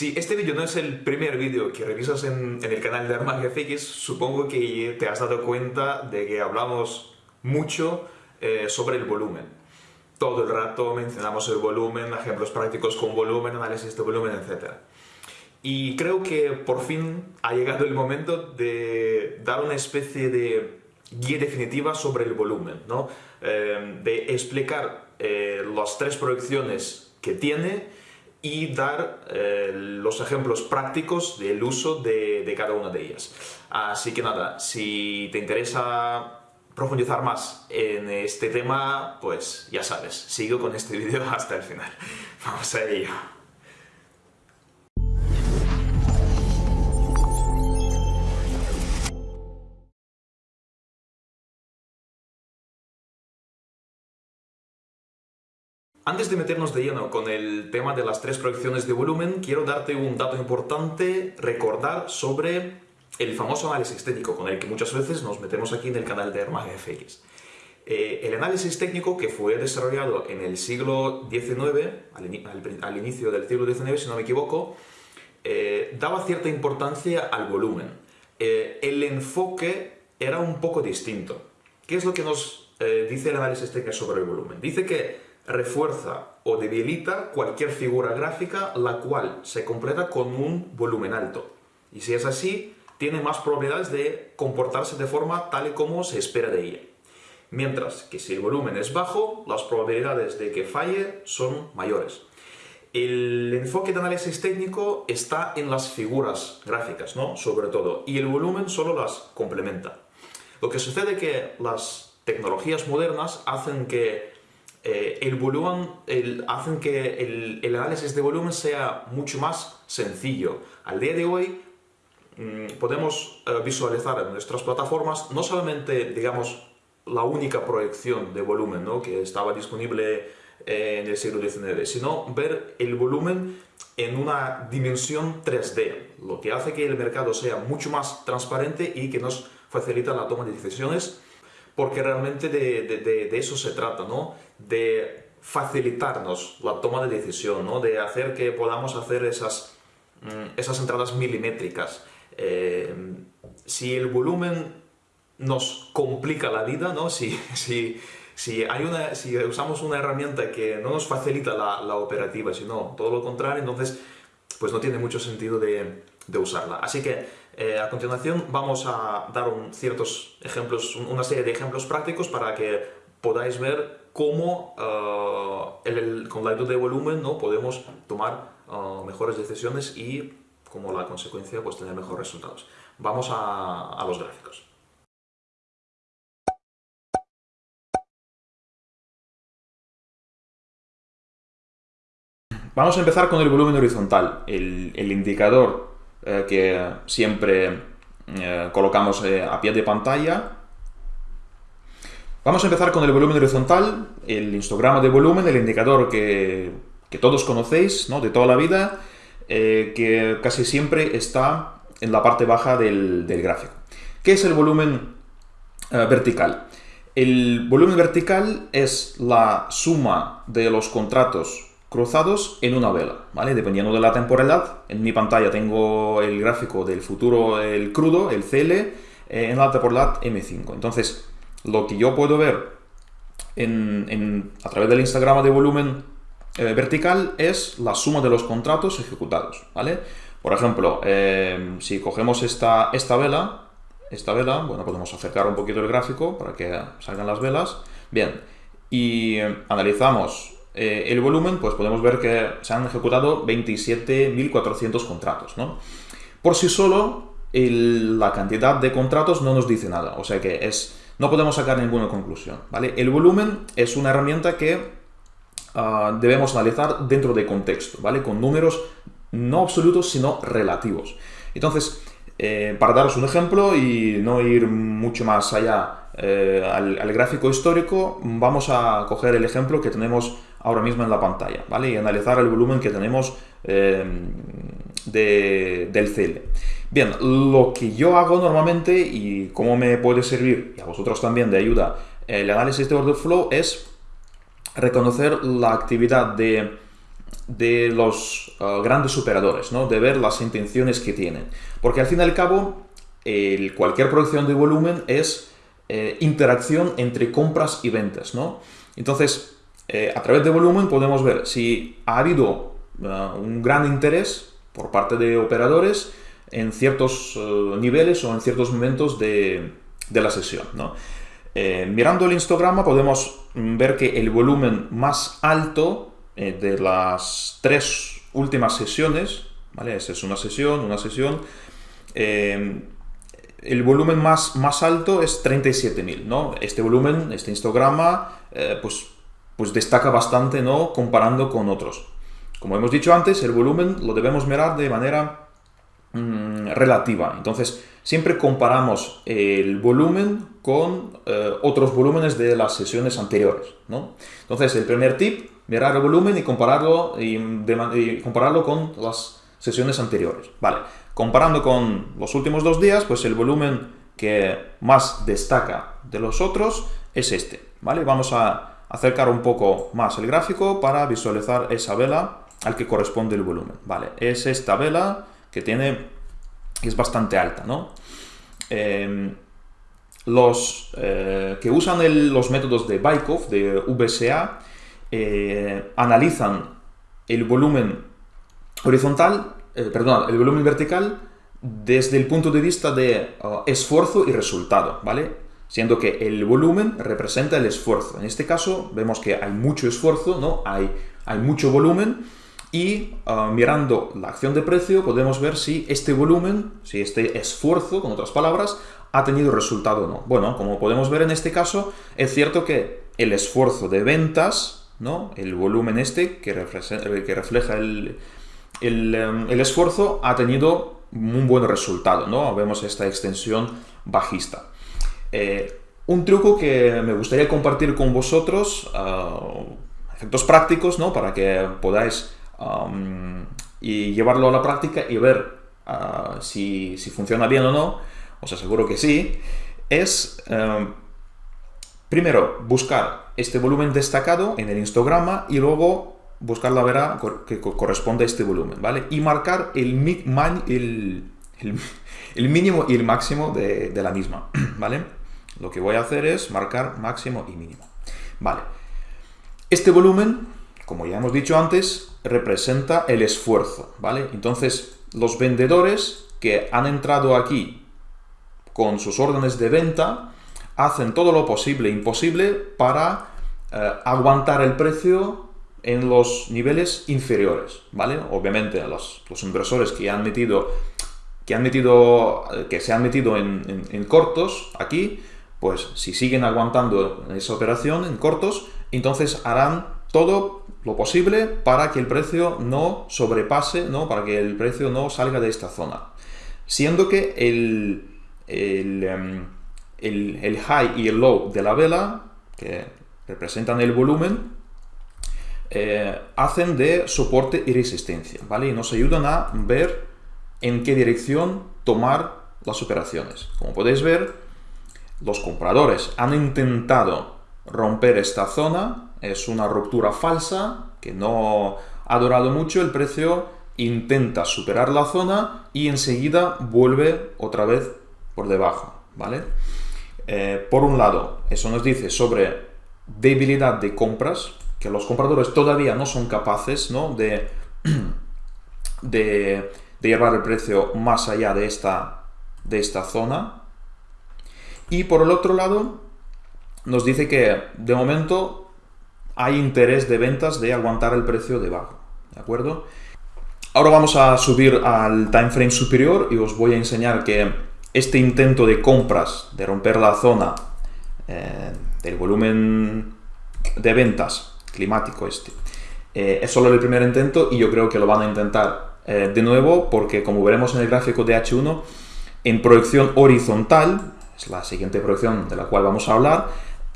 Si este vídeo no es el primer vídeo que revisas en, el canal de ArmaGFX, supongo que te has dado cuenta de que hablamos mucho eh, sobre el volumen. Todo el rato mencionamos el volumen, ejemplos prácticos con volumen, análisis de volumen, etc. Y creo que por fin ha llegado el momento de dar una especie de guía definitiva sobre el volumen, ¿no? Eh, de explicar eh, las tres proyecciones que tiene y dar eh, los ejemplos prácticos del uso de, de, cada una de ellas. Así que nada, si te interesa profundizar más en este tema, pues ya sabes, sigo con este vídeo hasta el final. Vamos a ello. Antes de meternos de lleno con el tema de las tres proyecciones de volumen, quiero darte un dato importante, recordar sobre el famoso análisis técnico con el que muchas veces nos metemos aquí en el canal de ArmaGFX. Eh, el análisis técnico que fue desarrollado en el siglo XIX, al, inicio del siglo XIX si no me equivoco, eh, daba cierta importancia al volumen. Eh, el enfoque era un poco distinto. ¿Qué es lo que nos dice el análisis técnico sobre el volumen? Dice que refuerza o debilita cualquier figura gráfica la cual se completa con un volumen alto. Y si es así, tiene más probabilidades de comportarse de forma tal y como se espera de ella. Mientras que si el volumen es bajo, las probabilidades de que falle son mayores. El enfoque de análisis técnico está en las figuras gráficas, ¿no? Sobre todo, y el volumen solo las complementa. Lo que sucede es que las tecnologías modernas hacen que eh, el volumen hacen que el, análisis de volumen sea mucho más sencillo. Al día de hoy mm, podemos eh, visualizar en nuestras plataformas no solamente, digamos, la única proyección de volumen que estaba disponible eh, en el siglo XIX, sino ver el volumen en una dimensión 3D, lo que hace que el mercado sea mucho más transparente y que nos facilita la toma de decisiones porque realmente de, eso se trata, ¿no? De facilitarnos la toma de decisión, ¿no? De hacer que podamos hacer esas, mm, esas entradas milimétricas. Eh, si el volumen nos complica la vida, ¿no? Si, si, si, hay una, si usamos una herramienta que no nos facilita la, la operativa, sino todo lo contrario, entonces pues no tiene mucho sentido de, de usarla. Así que eh, a continuación vamos a dar un, ciertos ejemplos, una serie de ejemplos prácticos para que podáis ver cómo eh, con la ayuda de volumen ¿no? podemos tomar eh, mejores decisiones y como la consecuencia pues tener mejores resultados. Vamos a, a los gráficos. Vamos a empezar con el volumen horizontal, el, el indicador eh, que siempre eh, colocamos eh, a pie de pantalla. Vamos a empezar con el volumen horizontal, el histograma de volumen, el indicador que, que todos conocéis ¿no? de toda la vida, que casi siempre está en la parte baja del, del gráfico. ¿Qué es el volumen vertical? El volumen vertical es la suma de los contratos cruzados en una vela, ¿vale? Dependiendo de la temporalidad, en mi pantalla tengo el gráfico del futuro, el crudo, el CL, eh, en la temporalidad M5. Entonces, lo que yo puedo ver a través del Instagram de volumen eh, vertical es la suma de los contratos ejecutados. Por ejemplo, eh, si cogemos esta, esta vela, esta vela, bueno, podemos acercar un poquito el gráfico para que salgan las velas, bien, y analizamos eh, el volumen, pues podemos ver que se han ejecutado 27.400 contratos. ¿no? Por sí solo, la cantidad de contratos no nos dice nada, o sea que es, no podemos sacar ninguna conclusión. ¿vale? El volumen es una herramienta que ah, debemos analizar dentro de contexto, ¿vale? con números no absolutos, sino relativos. Entonces, eh, para daros un ejemplo y no ir mucho más allá eh, al, gráfico histórico, vamos a coger el ejemplo que tenemos ahora mismo en la pantalla, ¿vale? Y analizar el volumen que tenemos eh, del CL. Bien, lo que yo hago normalmente y cómo me puede servir, y a vosotros también de ayuda, el análisis de order flow es reconocer la actividad de de los uh, grandes operadores, ¿no? de ver las intenciones que tienen. Porque al fin y al cabo, cualquier producción de volumen es eh, interacción entre compras y ventas. ¿no? Entonces, eh, a través de volumen podemos ver si ha habido uh, un gran interés por parte de operadores en ciertos uh, niveles o en ciertos momentos de, la sesión. Eh, mirando el histograma podemos ver que el volumen más alto eh, de las tres últimas sesiones, ¿vale? Es una sesión, una sesión, eh, el volumen más, más alto es 37.000, ¿no? Este volumen, este histograma, pues, pues destaca bastante, ¿no? Comparando con otros. Como hemos dicho antes, el volumen lo debemos mirar de manera mm, relativa. Entonces, siempre comparamos el volumen con eh, otros volúmenes de las sesiones anteriores. ¿no? Entonces, el primer tip, mirar el volumen y compararlo, y, compararlo con las sesiones anteriores. Vale, comparando con los últimos dos días, pues el volumen que más destaca de los otros es este. ¿vale? Vamos a acercar un poco más el gráfico para visualizar esa vela al que corresponde el volumen. Vale, es esta vela que tiene es bastante alta, ¿no? Em, los eh, que usan los métodos de Baikov, de VSA, eh, analizan el volumen horizontal, eh, perdón, el volumen vertical desde el punto de vista de esfuerzo y resultado, ¿vale? Siendo que el volumen representa el esfuerzo. En este caso vemos que hay mucho esfuerzo, ¿no? Hay, hay mucho volumen, y ah, mirando la acción de precio podemos ver si este volumen, si este esfuerzo, con otras palabras, ha tenido resultado o no. Bueno, como podemos ver en este caso, es cierto que el esfuerzo de ventas, ¿no? el volumen este que, que refleja el, em, el, esfuerzo, ha tenido un buen resultado. ¿no? Vemos esta extensión bajista. Eh, un truco que me gustaría compartir con vosotros, ah, efectos prácticos, ¿no? para que podáis y llevarlo a la práctica y ver ah, si, funciona bien o no, os aseguro que sí, es em, primero buscar este volumen destacado en el histograma y luego buscar la vera que corresponde a este volumen, ¿vale? Y marcar el, el, mínimo y el máximo de, de, la misma, ¿vale? Lo que voy a hacer es marcar máximo y mínimo, ¿vale? Este volumen, como ya hemos dicho antes, representa el esfuerzo, ¿vale? Entonces, los vendedores que han entrado aquí con sus órdenes de venta hacen todo lo posible e imposible para eh, aguantar el precio en los niveles inferiores, ¿vale? Obviamente, los, los inversores que han metido, que han metido, que se han metido en, en cortos aquí, pues si siguen aguantando esa operación en cortos, entonces harán todo lo posible para que el precio no sobrepase, ¿no? para que el precio no salga de esta zona. Siendo que el, el, em, el, high y el low de la vela, que representan el volumen, eh, hacen de soporte y resistencia, ¿vale? Y nos ayudan a ver en qué dirección tomar las operaciones. Como podéis ver, los compradores han intentado romper esta zona, es una ruptura falsa que no ha durado mucho, el precio intenta superar la zona y enseguida vuelve otra vez por debajo, ¿vale? Eh, por un lado, eso nos dice sobre debilidad de compras, que los compradores todavía no son capaces ¿no? De, de, llevar el precio más allá de esta, de esta zona. Y por el otro lado, nos dice que de momento hay interés de ventas de aguantar el precio debajo, ¿de acuerdo? Ahora vamos a subir al time frame superior y os voy a enseñar que este intento de compras, de romper la zona eh, del volumen de ventas climático este, eh, es solo el primer intento y yo creo que lo van a intentar eh, de nuevo porque como veremos en el gráfico de H1, en proyección horizontal, es la siguiente proyección de la cual vamos a hablar,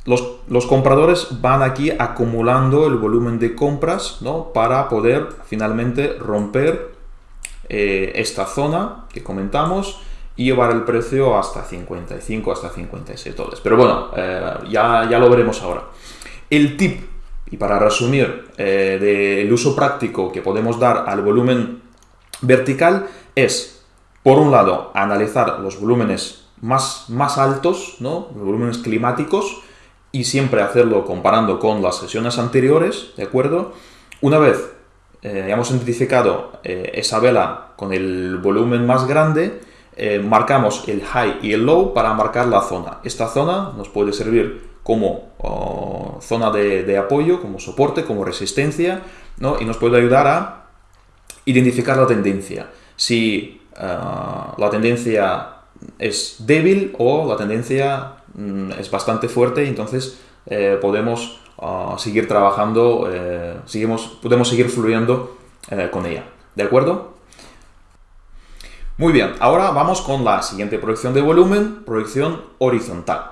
los, compradores van aquí acumulando el volumen de compras ¿no? para poder finalmente romper eh, esta zona que comentamos y llevar el precio hasta 55, hasta 56 dólares. Pero bueno, eh, ya, ya lo veremos ahora. El tip Y para resumir, eh, del uso práctico que podemos dar al volumen vertical es, por un lado, analizar los volúmenes más, más altos, ¿no? volúmenes climáticos, y siempre hacerlo comparando con las sesiones anteriores, ¿de acuerdo? Una vez eh, hemos identificado eh, esa vela con el volumen más grande, eh, marcamos el high y el low para marcar la zona. Esta zona nos puede servir como oh, zona de, apoyo, como soporte, como resistencia, ¿no? y nos puede ayudar a identificar la tendencia. Si la tendencia es débil o la tendencia mm, es bastante fuerte, entonces podemos seguir trabajando, eh, seguimos, podemos seguir fluyendo eh, con ella. ¿De acuerdo? Muy bien, ahora vamos con la siguiente proyección de volumen, proyección horizontal.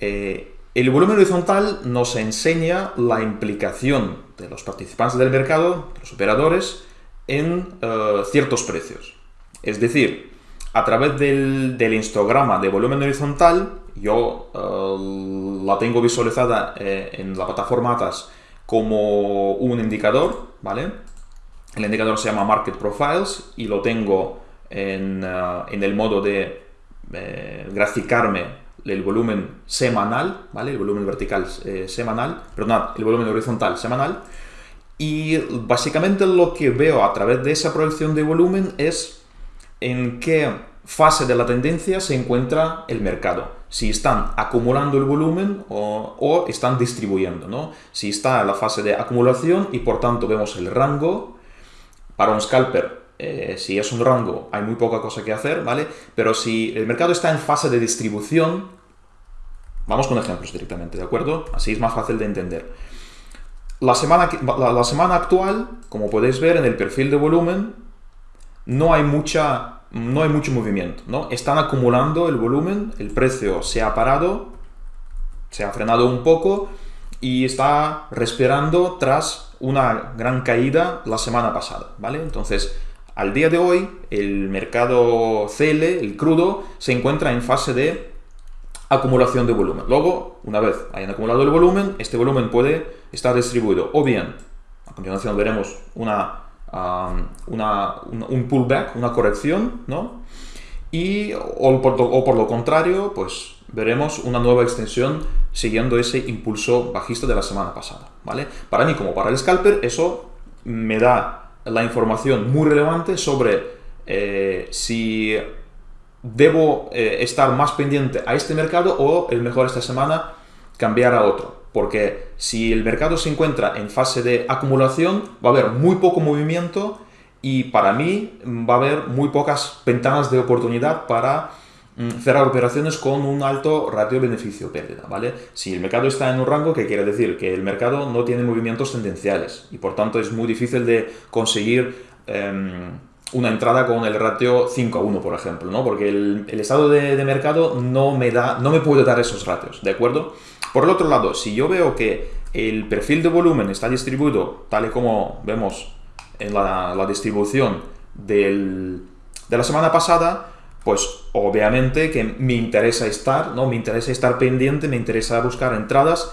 Eh, el volumen horizontal nos enseña la implicación de los participantes del mercado, los operadores, en ciertos precios. Es decir, a través del, del histograma de volumen horizontal, yo eh, la tengo visualizada eh, en la plataforma ATAS como un indicador, ¿vale? El indicador se llama Market Profiles y lo tengo en, eh, el modo de graficarme el volumen semanal, ¿vale? El volumen vertical semanal, perdón, el volumen horizontal semanal. Y básicamente lo que veo a través de esa proyección de volumen es en qué fase de la tendencia se encuentra el mercado. Si están acumulando el volumen o, están distribuyendo. ¿no? Si está en la fase de acumulación y por tanto vemos el rango, para un scalper, eh, si es un rango hay muy poca cosa que hacer, ¿vale? Pero si el mercado está en fase de distribución, vamos con ejemplos directamente, ¿de acuerdo? Así es más fácil de entender. La semana, la semana actual, como podéis ver en el perfil de volumen, no hay mucha no hay mucho movimiento, ¿no? Están acumulando el volumen, el precio se ha parado, se ha frenado un poco y está respirando tras una gran caída la semana pasada, ¿vale? Entonces, al día de hoy, el mercado CL, el crudo, se encuentra en fase de acumulación de volumen. Luego, una vez hayan acumulado el volumen, este volumen puede estar distribuido o bien, a continuación veremos una una, un, pullback, una corrección, ¿no? Y, o por, lo contrario, pues veremos una nueva extensión siguiendo ese impulso bajista de la semana pasada, ¿vale? Para mí, como para el scalper, eso me da la información muy relevante sobre eh, si debo eh, estar más pendiente a este mercado o el mejor esta semana cambiar a otro porque si el mercado se encuentra en fase de acumulación, va a haber muy poco movimiento y para mí va a haber muy pocas ventanas de oportunidad para mm, cerrar operaciones con un alto ratio beneficio-pérdida, ¿vale? Si el mercado está en un rango, ¿qué quiere decir? Que el mercado no tiene movimientos tendenciales y por tanto es muy difícil de conseguir em, una entrada con el ratio 5 a 1, por ejemplo, ¿no? Porque el, estado de, de, mercado no me, da, no me puede dar esos ratios, ¿de acuerdo? Por el otro lado, si yo veo que el perfil de volumen está distribuido tal y como vemos en la, distribución de la semana pasada, pues obviamente que me interesa estar, ¿no? Me interesa estar pendiente, me interesa buscar entradas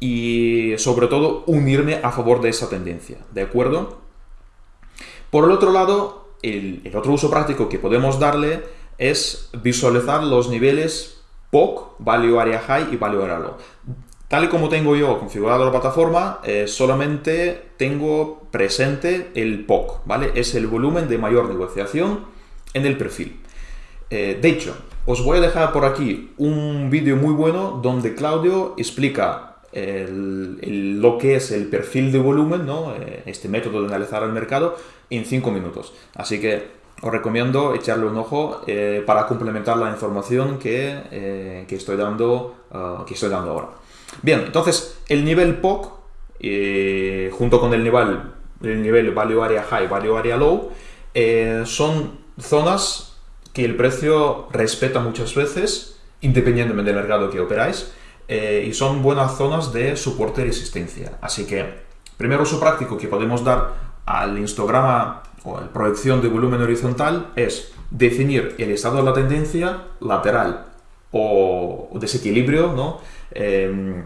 y sobre todo unirme a favor de esa tendencia, ¿de acuerdo? Por el otro lado, el, el otro uso práctico que podemos darle es visualizar los niveles POC, Value Area High y Value Area Low. Tal y como tengo yo configurado la plataforma, eh, solamente tengo presente el POC, ¿vale? Es el volumen de mayor negociación en el perfil. Eh, de hecho, os voy a dejar por aquí un vídeo muy bueno donde Claudio explica lo que es el perfil de volumen, ¿no? Eh, este método de analizar el mercado, en 5 minutos. Así que os recomiendo echarle un ojo eh, para complementar la información que, eh, estoy dando, ah, que estoy dando ahora. Bien, entonces el nivel POC, eh, junto con el nivel, el nivel Value Area High, Value Area Low, son zonas que el precio respeta muchas veces, independientemente del mercado que operáis, y son buenas zonas de soporte y resistencia. Así que, primer uso práctico que podemos dar al histograma o la proyección de volumen horizontal es definir el estado de la tendencia lateral o desequilibrio, ¿no? Em,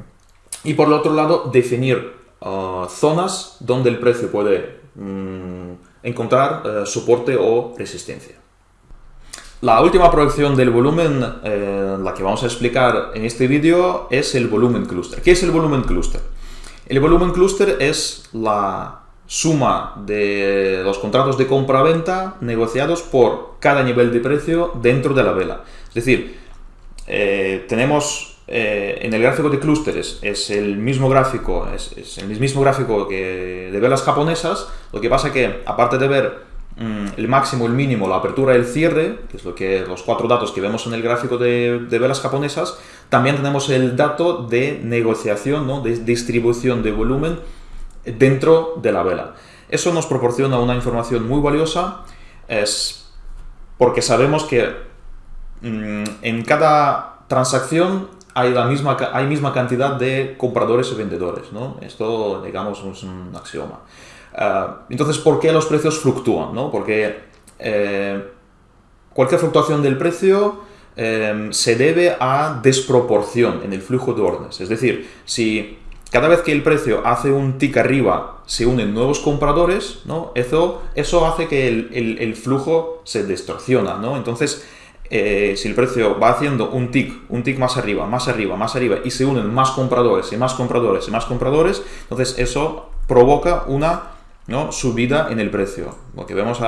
y por el otro lado definir uh, zonas donde el precio puede mm, encontrar uh, soporte o resistencia. La última proyección del volumen, eh, la que vamos a explicar en este vídeo, es el volumen cluster. ¿Qué es el volumen cluster? El volumen cluster es la suma de los contratos de compra-venta negociados por cada nivel de precio dentro de la vela. Es decir, eh, tenemos eh, en el gráfico de clústeres es el mismo gráfico, es, el mismo gráfico que de velas japonesas, lo que pasa que aparte de ver mm, el máximo, el mínimo, la apertura y el cierre, que es lo que los cuatro datos que vemos en el gráfico de, de velas japonesas, también tenemos el dato de negociación, ¿no? de distribución de volumen dentro de la vela. Eso nos proporciona una información muy valiosa, es porque sabemos que mm, en cada transacción hay la misma, hay misma cantidad de compradores y vendedores, ¿no? Esto, digamos, es un axioma. Ah, entonces, ¿por qué los precios fluctúan? ¿no? Porque eh, cualquier fluctuación del precio eh, se debe a desproporción en el flujo de órdenes. Es decir, si cada vez que el precio hace un tick arriba, se unen nuevos compradores, ¿no? Eso, eso hace que el, flujo se distorsiona, ¿no? Entonces, eh, si el precio va haciendo un tick, un tick más arriba, más arriba, más arriba, y se unen más compradores y más compradores y más compradores, entonces eso provoca una subida en el precio, lo que vemos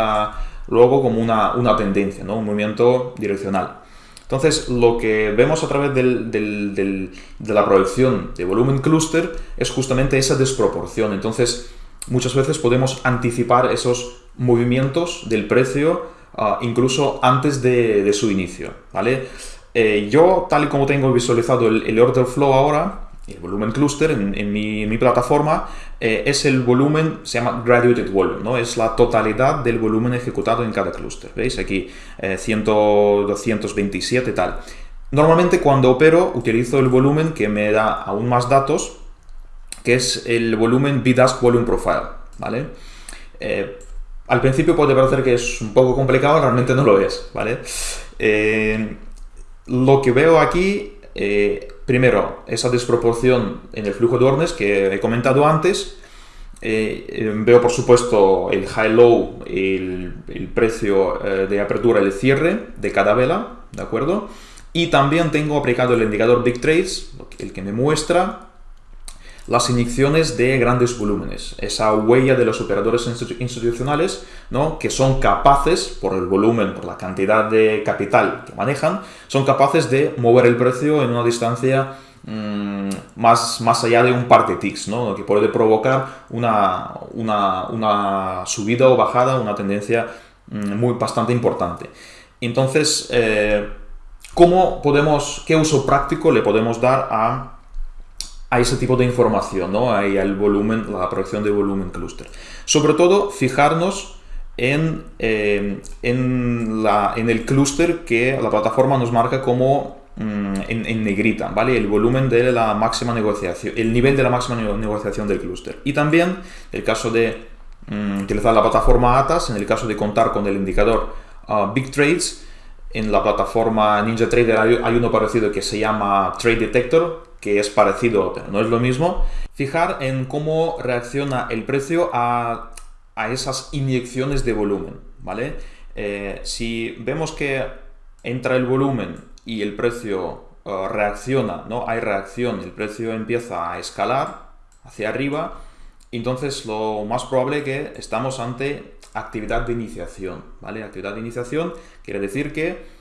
luego como una, una tendencia, ¿no? un movimiento direccional. Entonces, lo que vemos a través de la proyección de volumen cluster es justamente esa desproporción. Entonces, muchas veces podemos anticipar esos movimientos del precio ah, incluso antes de, su inicio. ¿vale? Eh, yo, tal y como tengo visualizado el order flow ahora, el volumen cluster en, mi, plataforma eh, es el volumen, se llama graduated volume, ¿no? Es la totalidad del volumen ejecutado en cada clúster. ¿Veis? Aquí 100, eh, 227 tal. Normalmente cuando opero utilizo el volumen que me da aún más datos, que es el volumen BDASK Volume Profile, ¿vale? Eh, al principio puede parecer que es un poco complicado, realmente no lo es, ¿vale? lo que veo aquí Primero, esa desproporción en el flujo de órdenes que he comentado antes. Eh, eh, veo, por supuesto, el high-low, el, el, precio eh, de apertura el cierre de cada vela, ¿de acuerdo? Y también tengo aplicado el indicador Big Trades, el que me muestra las inyecciones de grandes volúmenes, esa huella de los operadores institucionales ¿no? que son capaces, por el volumen, por la cantidad de capital que manejan, son capaces de mover el precio en una distancia mm, más, más allá de un par de ticks, ¿no? que puede provocar una, una, subida o bajada, una tendencia mm, muy bastante importante. Entonces, eh, ¿cómo podemos, qué uso práctico le podemos dar a a ese tipo de información, ¿no? Ahí al volumen, la proyección de volumen cluster. Sobre todo, fijarnos en, eh, en, la, en, el clúster que la plataforma nos marca como mm, en, negrita, ¿vale? El volumen de la máxima negociación, el nivel de la máxima negociación del clúster. Y también, el caso de mm, utilizar la plataforma ATAS, en el caso de contar con el indicador ah, Big Trades, en la plataforma NinjaTrader hay, hay uno parecido que se llama Trade Detector, que es parecido, pero no es lo mismo, fijar en cómo reacciona el precio a, esas inyecciones de volumen, ¿vale? Eh, si vemos que entra el volumen y el precio eh, reacciona, ¿no? Hay reacción, el precio empieza a escalar hacia arriba, entonces lo más probable que estamos ante actividad de iniciación, ¿vale? Actividad de iniciación quiere decir que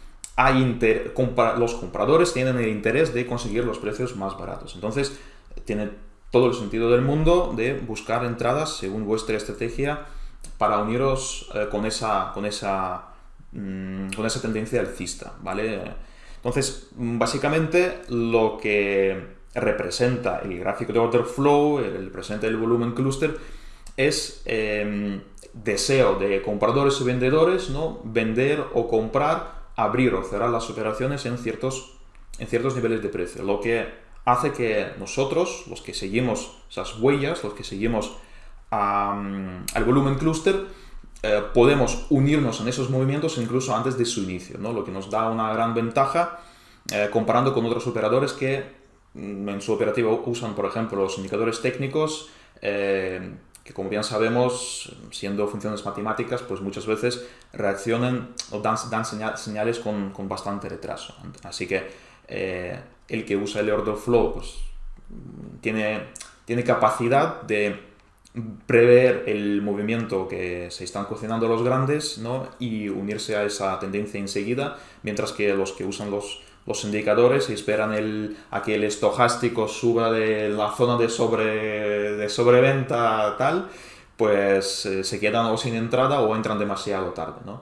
los compradores tienen el interés de conseguir los precios más baratos. Entonces, tiene todo el sentido del mundo de buscar entradas según vuestra estrategia para uniros eh, con, esa, con, esa, mm, con esa tendencia alcista, ¿vale? Entonces, básicamente lo que representa el gráfico de order flow, el presente del volumen cluster, es em, deseo de compradores y vendedores, ¿no? Vender o comprar abrir o cerrar las operaciones en ciertos, en ciertos niveles de precio, lo que hace que nosotros, los que seguimos esas huellas, los que seguimos al volumen cluster, eh, podemos unirnos en esos movimientos incluso antes de su inicio, ¿no? lo que nos da una gran ventaja eh, comparando con otros operadores que mm, en su operativa usan, por ejemplo, los indicadores técnicos, eh, que como bien sabemos, siendo funciones matemáticas, pues muchas veces reaccionan o dan, dan señales con, con, bastante retraso. Así que eh, el que usa el order flow pues, tiene, tiene capacidad de prever el movimiento que se están cocinando los grandes ¿no? y unirse a esa tendencia enseguida, mientras que los que usan los, los indicadores y esperan el, a que el estojástico suba de la zona de, sobre, de sobreventa tal, pues eh, se quedan o sin entrada o entran demasiado tarde. ¿no?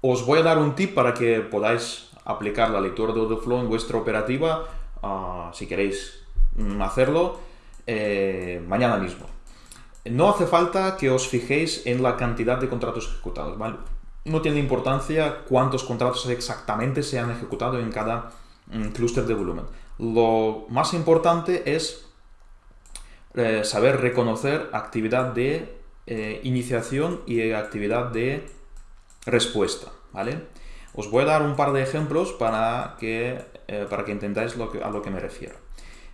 Os voy a dar un tip para que podáis aplicar la lectura de flow en vuestra operativa, uh, si queréis mm, hacerlo, eh, mañana mismo. No hace falta que os fijéis en la cantidad de contratos ejecutados, ¿vale? No tiene importancia cuántos contratos exactamente se han ejecutado en cada mm, clúster de volumen. Lo más importante es eh, saber reconocer actividad de eh, iniciación y actividad de respuesta, ¿vale? Os voy a dar un par de ejemplos para que, eh, para que entendáis a lo que me refiero.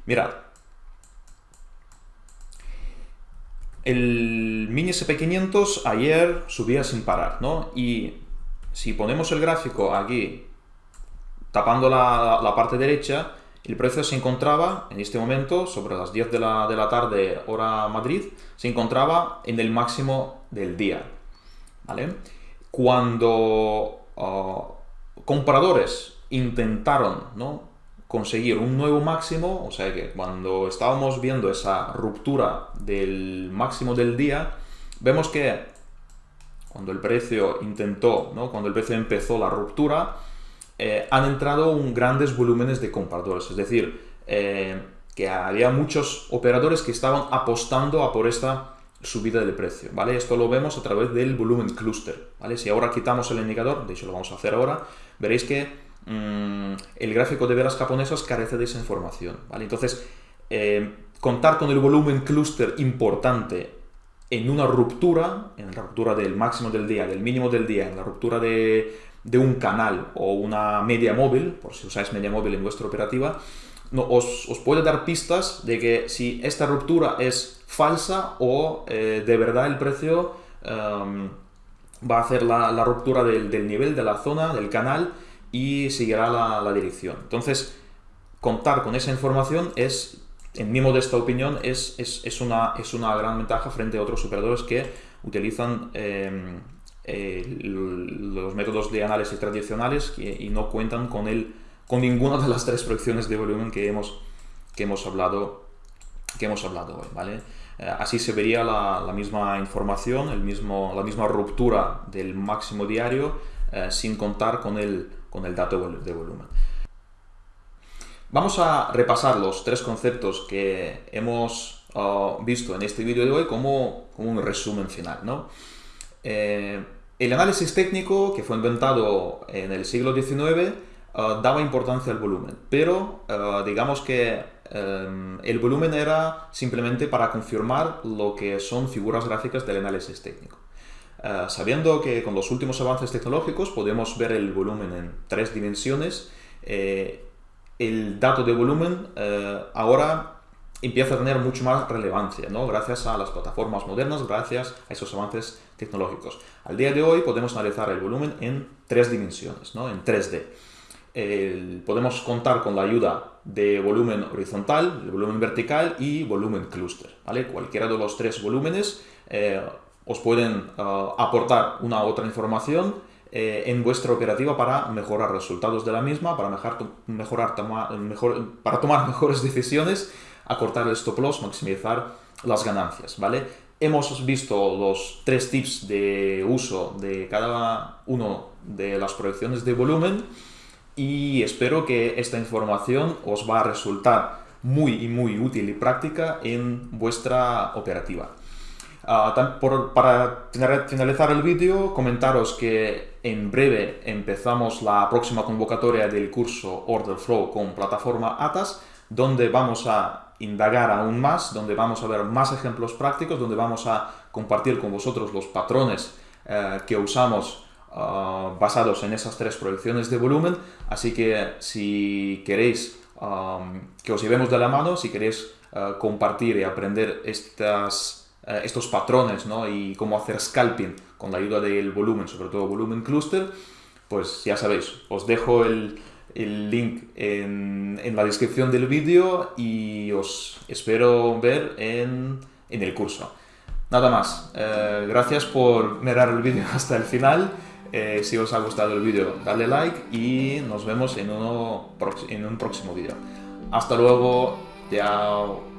Mirad, El mini SP500 ayer subía sin parar, ¿no? Y si ponemos el gráfico aquí, tapando la, parte derecha, el precio se encontraba, en este momento, sobre las 10 de la, tarde, hora Madrid, se encontraba en el máximo del día, ¿vale? Cuando ah, compradores intentaron, ¿no? Conseguir un nuevo máximo, o sea que cuando estábamos viendo esa ruptura del máximo del día, vemos que cuando el precio intentó, ¿no? cuando el precio empezó la ruptura, eh, han entrado un grandes volúmenes de compradores, es decir, eh, que había muchos operadores que estaban apostando a por esta subida del precio, ¿vale? Esto lo vemos a través del volumen cluster, ¿vale? Si ahora quitamos el indicador, de hecho lo vamos a hacer ahora, veréis que Mm, el gráfico de velas japonesas carece de esa información. ¿vale? Entonces, eh, contar con el volumen clúster importante en una ruptura, en la ruptura del máximo del día, del mínimo del día, en la ruptura de, un canal o una media móvil, por si usáis media móvil en vuestra operativa, os, puede dar pistas de que si esta ruptura es falsa o eh, de verdad el precio em, va a hacer la, ruptura del, nivel de la zona, del canal, y seguirá la, dirección. Entonces, contar con esa información es, en mi modesta opinión, es, es, una, es una gran ventaja frente a otros operadores que utilizan em, los métodos de análisis tradicionales y no cuentan con, el, con ninguna de las tres proyecciones de volumen que hemos, que hemos, hablado, que hemos hablado hoy. ¿vale? Eh, así se vería la, misma información, el mismo, la misma ruptura del máximo diario eh, sin contar con el con el dato de volumen. Vamos a repasar los tres conceptos que hemos uh, visto en este vídeo de hoy como, un resumen final. ¿no? Eh, el análisis técnico, que fue inventado en el siglo XIX, uh, daba importancia al volumen, pero uh, digamos que um, el volumen era simplemente para confirmar lo que son figuras gráficas del análisis técnico. Eh, sabiendo que con los últimos avances tecnológicos podemos ver el volumen en tres dimensiones, eh, el dato de volumen eh, ahora empieza a tener mucho más relevancia, ¿no? gracias a las plataformas modernas, gracias a esos avances tecnológicos. Al día de hoy podemos analizar el volumen en tres dimensiones, ¿no? en 3D. podemos contar con la ayuda de volumen horizontal, el volumen vertical y volumen clúster. ¿vale? Cualquiera de los tres volúmenes os pueden uh, aportar una u otra información eh, en vuestra operativa para mejorar resultados de la misma, para, mejorar, mejor, para tomar mejores decisiones, acortar el stop loss, maximizar las ganancias, ¿vale? Hemos visto los tres tips de uso de cada uno de las proyecciones de volumen y espero que esta información os va a resultar muy y muy útil y práctica en vuestra operativa. Ah, para finalizar el vídeo, comentaros que en breve empezamos la próxima convocatoria del curso Order Flow con plataforma ATAS, donde vamos a indagar aún más, donde vamos a ver más ejemplos prácticos, donde vamos a compartir con vosotros los patrones eh, que usamos ah, basados en esas tres proyecciones de volumen. Así que si queréis que os llevemos de la mano si queréis uh, compartir y aprender estas, uh, estos patrones ¿no? y cómo hacer scalping con la ayuda del volumen, sobre todo volumen cluster, pues ya sabéis, os dejo el, el link en, en, la descripción del vídeo y os espero ver en, en el curso. Nada más, eh, gracias por mirar el vídeo hasta el final. Eh, si os ha gustado el vídeo, dale like y nos vemos en, uno, en un próximo vídeo. Hasta luego, chao.